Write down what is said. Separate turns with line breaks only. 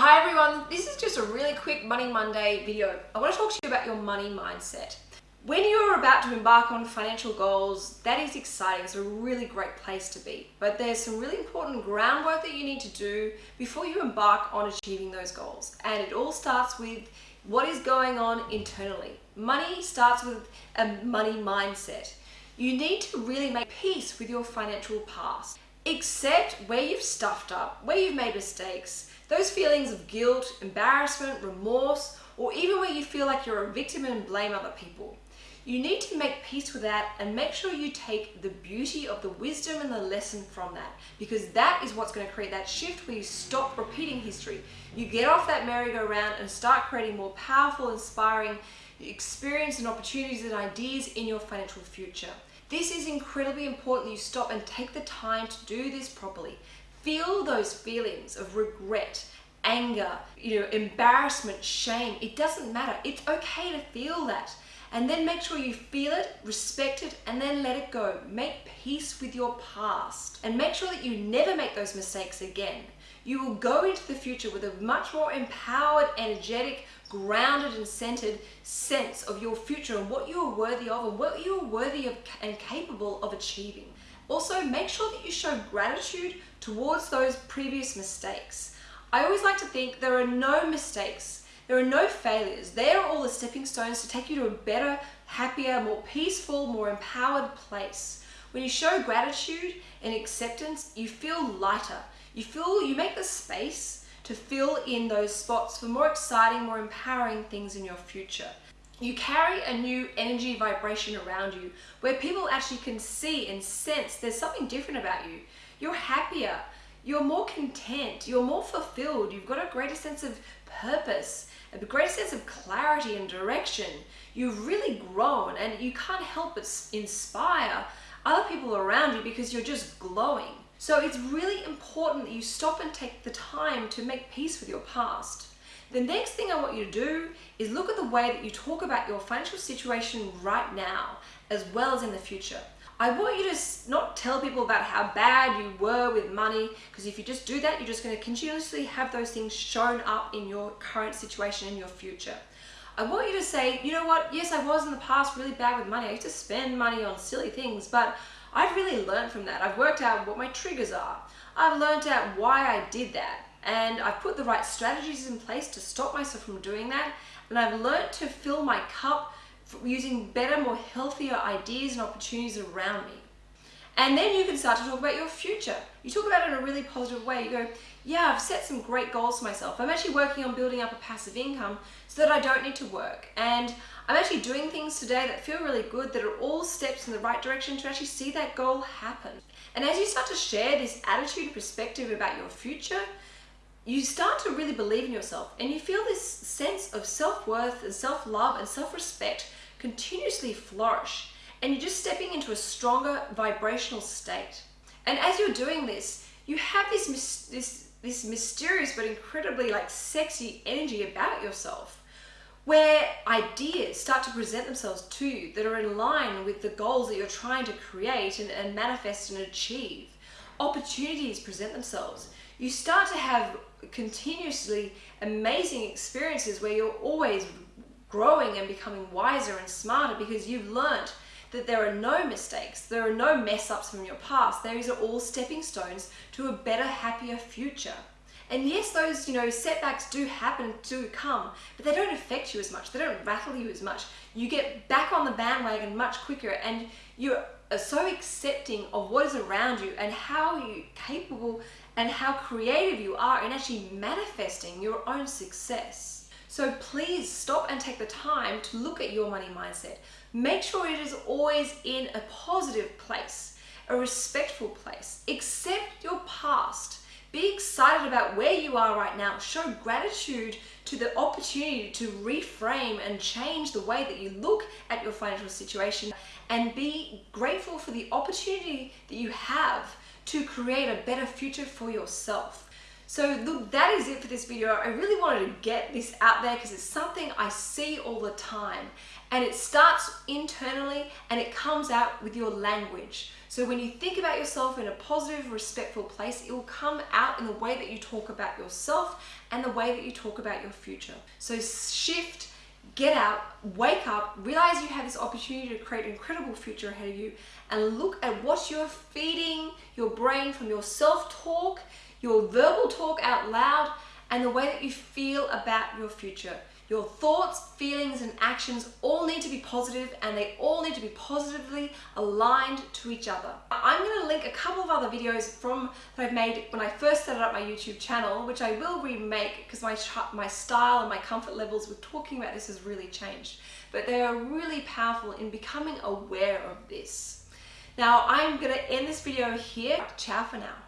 Hi everyone, this is just a really quick Money Monday video. I want to talk to you about your money mindset. When you're about to embark on financial goals, that is exciting. It's a really great place to be. But there's some really important groundwork that you need to do before you embark on achieving those goals. And it all starts with what is going on internally. Money starts with a money mindset. You need to really make peace with your financial past. Accept where you've stuffed up, where you've made mistakes, those feelings of guilt, embarrassment, remorse, or even where you feel like you're a victim and blame other people. You need to make peace with that and make sure you take the beauty of the wisdom and the lesson from that because that is what's going to create that shift where you stop repeating history. You get off that merry-go-round and start creating more powerful, inspiring experience and opportunities and ideas in your financial future. This is incredibly important you stop and take the time to do this properly. Feel those feelings of regret, anger, you know, embarrassment, shame. It doesn't matter. It's okay to feel that and then make sure you feel it, respect it, and then let it go. Make peace with your past and make sure that you never make those mistakes again. You will go into the future with a much more empowered, energetic, grounded and centered sense of your future and what you are worthy of and what you are worthy of and capable of achieving. Also, make sure that you show gratitude towards those previous mistakes. I always like to think there are no mistakes there are no failures. They are all the stepping stones to take you to a better, happier, more peaceful, more empowered place. When you show gratitude and acceptance, you feel lighter. You feel, you make the space to fill in those spots for more exciting, more empowering things in your future. You carry a new energy vibration around you where people actually can see and sense there's something different about you. You're happier, you're more content, you're more fulfilled, you've got a greater sense of purpose a greater sense of clarity and direction. You've really grown and you can't help but inspire other people around you because you're just glowing. So it's really important that you stop and take the time to make peace with your past. The next thing I want you to do is look at the way that you talk about your financial situation right now, as well as in the future. I want you to not tell people about how bad you were with money because if you just do that, you're just going to continuously have those things shown up in your current situation in your future. I want you to say, you know what, yes, I was in the past really bad with money. I used to spend money on silly things, but I've really learned from that. I've worked out what my triggers are. I've learned out why I did that. And I've put the right strategies in place to stop myself from doing that. And I've learned to fill my cup using better, more healthier ideas and opportunities around me. And then you can start to talk about your future. You talk about it in a really positive way. You go, yeah, I've set some great goals for myself. I'm actually working on building up a passive income so that I don't need to work. And I'm actually doing things today that feel really good, that are all steps in the right direction to actually see that goal happen. And as you start to share this attitude and perspective about your future, you start to really believe in yourself and you feel this sense of self-worth and self-love and self-respect continuously flourish and you're just stepping into a stronger vibrational state. And as you're doing this, you have this, this, this mysterious but incredibly like sexy energy about yourself where ideas start to present themselves to you that are in line with the goals that you're trying to create and, and manifest and achieve. Opportunities present themselves. You start to have continuously amazing experiences where you're always growing and becoming wiser and smarter because you've learned that there are no mistakes, there are no mess ups from your past. These are all stepping stones to a better, happier future. And yes, those, you know, setbacks do happen, do come, but they don't affect you as much. They don't rattle you as much. You get back on the bandwagon much quicker and you're so accepting of what is around you and how you capable and how creative you are in actually manifesting your own success. So please stop and take the time to look at your money mindset. Make sure it is always in a positive place, a respectful place. Accept your past. Be excited about where you are right now. Show gratitude to the opportunity to reframe and change the way that you look at your financial situation and be grateful for the opportunity that you have to create a better future for yourself. So look, that is it for this video. I really wanted to get this out there because it's something I see all the time and it starts internally and it comes out with your language. So when you think about yourself in a positive, respectful place, it will come out in the way that you talk about yourself and the way that you talk about your future. So shift, get out, wake up, realize you have this opportunity to create an incredible future ahead of you and look at what you're feeding your brain from your self-talk, your verbal talk out loud, and the way that you feel about your future. Your thoughts, feelings, and actions all need to be positive and they all need to be positively aligned to each other. I'm going to link a couple of other videos from that I've made when I first started up my YouTube channel, which I will remake because my, my style and my comfort levels with talking about this has really changed. But they are really powerful in becoming aware of this. Now I'm going to end this video here. Ciao for now.